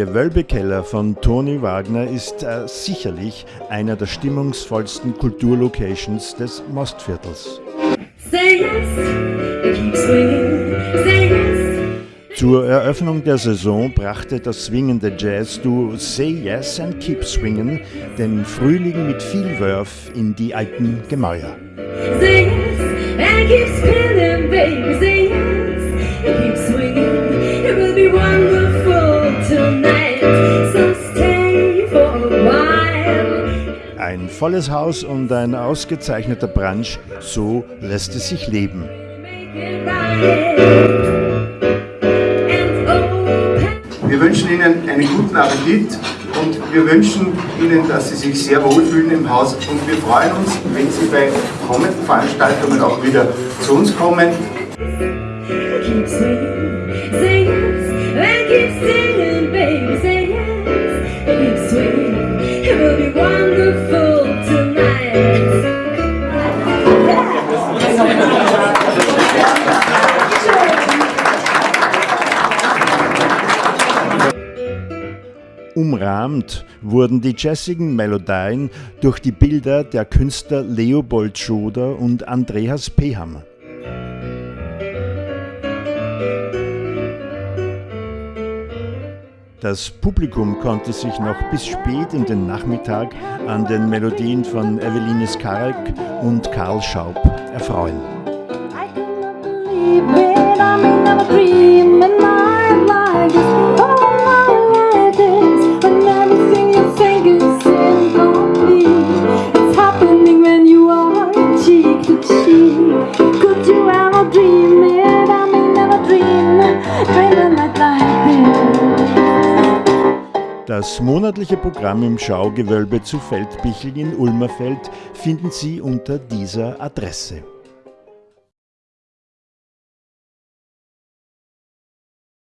Gewölbekeller von Toni Wagner ist äh, sicherlich einer der stimmungsvollsten Kulturlocations des Mostviertels. Zur Eröffnung der Saison brachte das swingende Jazz-Duo Say Yes and Keep Swingin' den Frühling mit viel Wurf in die alten Gemäuer. Say yes and keep spinning, Ein volles Haus und ein ausgezeichneter Brunch, so lässt es sich leben. Wir wünschen Ihnen einen guten Appetit und wir wünschen Ihnen, dass Sie sich sehr wohlfühlen im Haus und wir freuen uns, wenn Sie bei kommenden Veranstaltungen auch wieder zu uns kommen. Umrahmt wurden die jazzigen Melodien durch die Bilder der Künstler Leopold Schoder und Andreas Pehammer. Das Publikum konnte sich noch bis spät in den Nachmittag an den Melodien von Eveline Skarek und Karl Schaub erfreuen. Das monatliche Programm im Schaugewölbe zu Feldbichl in Ulmerfeld finden Sie unter dieser Adresse.